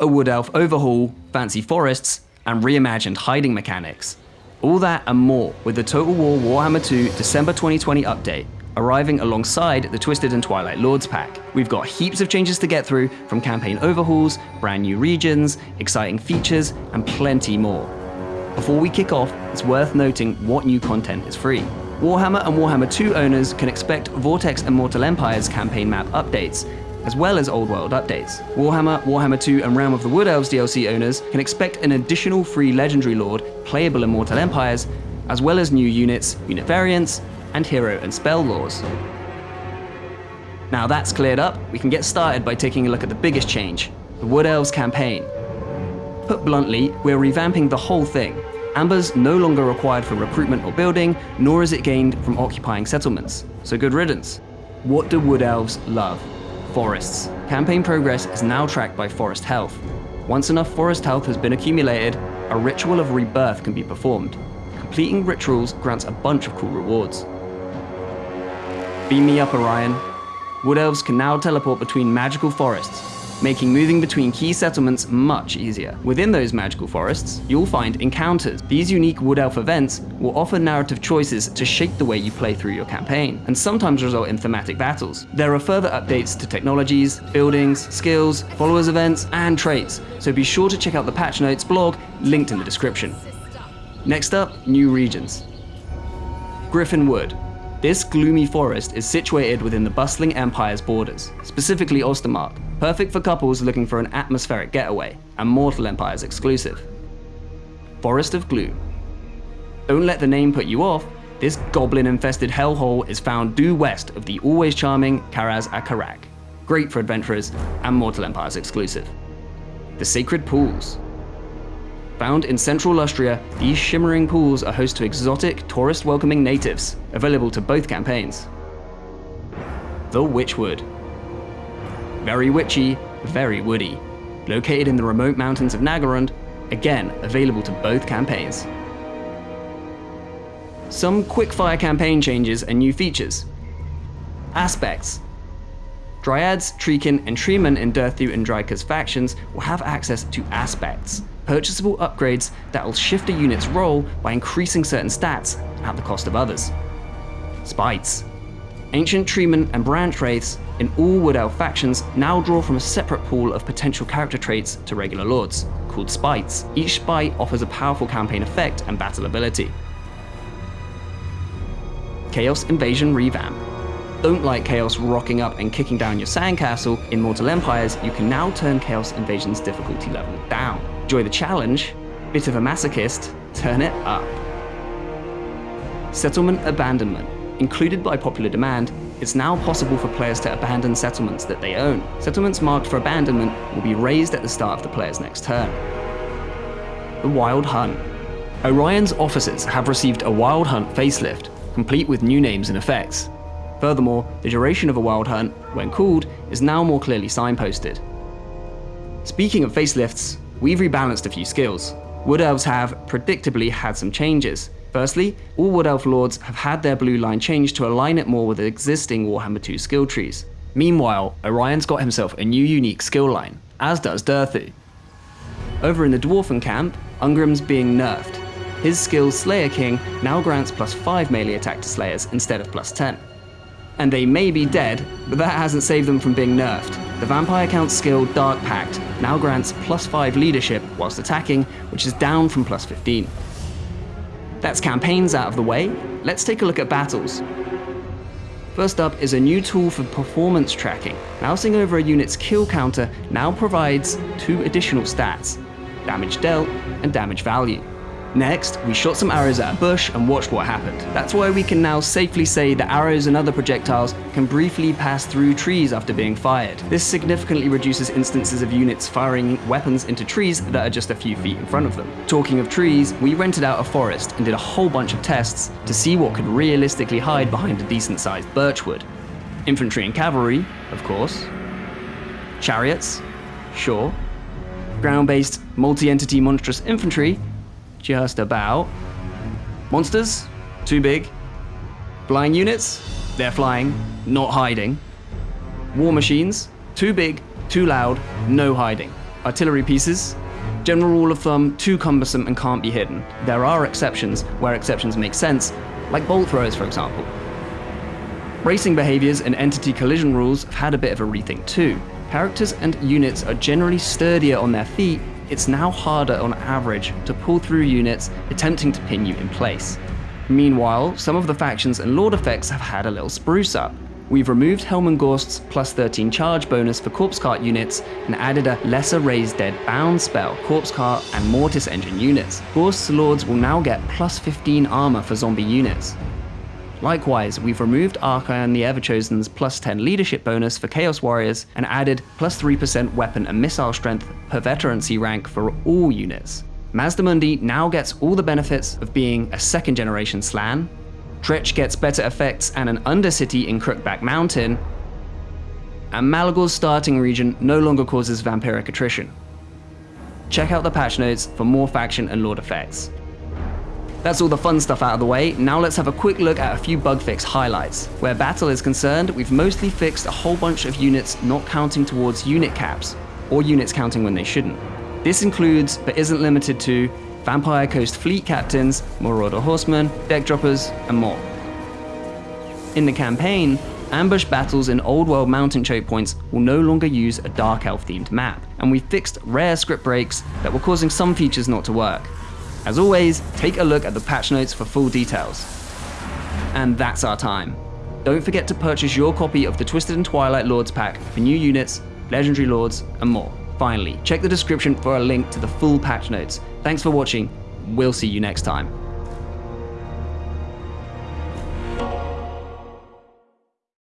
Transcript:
a Wood Elf overhaul, fancy forests, and reimagined hiding mechanics. All that and more with the Total War Warhammer 2 December 2020 update, arriving alongside the Twisted and Twilight Lords pack. We've got heaps of changes to get through, from campaign overhauls, brand new regions, exciting features, and plenty more. Before we kick off, it's worth noting what new content is free. Warhammer and Warhammer 2 owners can expect Vortex and Mortal Empires campaign map updates, as well as Old World updates. Warhammer, Warhammer 2 and Realm of the Wood Elves DLC owners can expect an additional free Legendary Lord playable in Mortal Empires, as well as new units, unit variants, and hero and spell lores. Now that's cleared up, we can get started by taking a look at the biggest change, the Wood Elves campaign. Put bluntly, we're revamping the whole thing. Amber's no longer required for recruitment or building, nor is it gained from occupying settlements. So good riddance. What do Wood Elves love? Forests. Campaign progress is now tracked by forest health. Once enough forest health has been accumulated, a ritual of rebirth can be performed. Completing rituals grants a bunch of cool rewards. Beam me up, Orion. Wood Elves can now teleport between magical forests, making moving between key settlements much easier. Within those magical forests, you'll find encounters. These unique Wood Elf events will offer narrative choices to shape the way you play through your campaign, and sometimes result in thematic battles. There are further updates to technologies, buildings, skills, followers events, and traits, so be sure to check out the patch notes blog linked in the description. Next up, new regions. Gryphon Wood, this gloomy forest is situated within the bustling Empire's borders, specifically Ostermark, perfect for couples looking for an atmospheric getaway, and Mortal Empire's exclusive. Forest of Gloom. Don't let the name put you off, this goblin-infested hellhole is found due west of the always charming Karaz-a-Karak. Great for adventurers, and Mortal Empire's exclusive. The Sacred Pools. Found in central Lustria, these shimmering pools are host to exotic, tourist-welcoming natives, available to both campaigns. The Witchwood. Very witchy, very woody. Located in the remote mountains of Naggarond, again available to both campaigns. Some quickfire campaign changes and new features. Aspects. Dryads, Treekin, and Treeman in Durthu and Drycha's factions will have access to aspects, purchasable upgrades that will shift a unit's role by increasing certain stats at the cost of others. Spites. Ancient Treeman and Branch Wraiths in all Wood Elf factions now draw from a separate pool of potential character traits to regular lords, called Spites. Each Spite offers a powerful campaign effect and battle ability. Chaos Invasion Revamp. Don't like Chaos rocking up and kicking down your sandcastle, in Mortal Empires you can now turn Chaos Invasion's difficulty level down. Enjoy the challenge? Bit of a masochist? Turn it up. Settlement Abandonment. Included by popular demand, it's now possible for players to abandon settlements that they own. Settlements marked for abandonment will be raised at the start of the player's next turn. The Wild Hunt. Orion's officers have received a Wild Hunt facelift, complete with new names and effects. Furthermore, the duration of a Wild Hunt, when called, is now more clearly signposted. Speaking of facelifts, we've rebalanced a few skills. Wood Elves have, predictably, had some changes. Firstly, all Wood Elf Lords have had their blue line changed to align it more with existing Warhammer 2 skill trees. Meanwhile, Orion's got himself a new unique skill line, as does Durthu. Over in the Dwarfen camp, Ungrim's being nerfed. His skill Slayer King now grants plus 5 melee attack to Slayers instead of plus 10 and they may be dead, but that hasn't saved them from being nerfed. The Vampire Count's skill Dark Pact now grants plus 5 leadership whilst attacking, which is down from plus 15. That's campaigns out of the way, let's take a look at battles. First up is a new tool for performance tracking. Mousing over a unit's kill counter now provides two additional stats, damage dealt and damage value. Next, we shot some arrows at a bush and watched what happened. That's why we can now safely say that arrows and other projectiles can briefly pass through trees after being fired. This significantly reduces instances of units firing weapons into trees that are just a few feet in front of them. Talking of trees, we rented out a forest and did a whole bunch of tests to see what could realistically hide behind a decent sized birchwood. Infantry and cavalry, of course. Chariots, sure. Ground-based, multi-entity monstrous infantry, just about. Monsters? Too big. Flying units? They're flying, not hiding. War machines? Too big, too loud, no hiding. Artillery pieces. General rule of thumb, too cumbersome and can't be hidden. There are exceptions where exceptions make sense, like bolt throwers for example. Bracing behaviors and entity collision rules have had a bit of a rethink too. Characters and units are generally sturdier on their feet, it's now harder on average to pull through units attempting to pin you in place. Meanwhile, some of the factions and lord effects have had a little spruce up. We've removed Helman Ghorst's plus 13 charge bonus for Corpse Cart units and added a lesser raised dead bound spell, Corpse Cart and Mortis engine units. Ghorst's lords will now get plus 15 armor for zombie units. Likewise, we've removed Archaon the Everchosen's plus 10 leadership bonus for Chaos Warriors and added plus 3% weapon and missile strength per veterancy rank for all units. Mazdamundi now gets all the benefits of being a second generation Slann, Tretch gets better effects and an Undercity in Crookback Mountain, and Malagor's starting region no longer causes vampiric attrition. Check out the patch notes for more faction and lord effects. That's all the fun stuff out of the way, now let's have a quick look at a few bug fix highlights. Where battle is concerned, we've mostly fixed a whole bunch of units not counting towards unit caps, or units counting when they shouldn't. This includes, but isn't limited to, Vampire Coast fleet captains, Marauder horsemen, deck droppers, and more. In the campaign, ambush battles in Old World mountain choke points will no longer use a Dark Elf themed map, and we fixed rare script breaks that were causing some features not to work. As always, take a look at the patch notes for full details. And that's our time. Don't forget to purchase your copy of the Twisted and Twilight Lords pack for new units, legendary lords, and more. Finally, check the description for a link to the full patch notes. Thanks for watching. We'll see you next time.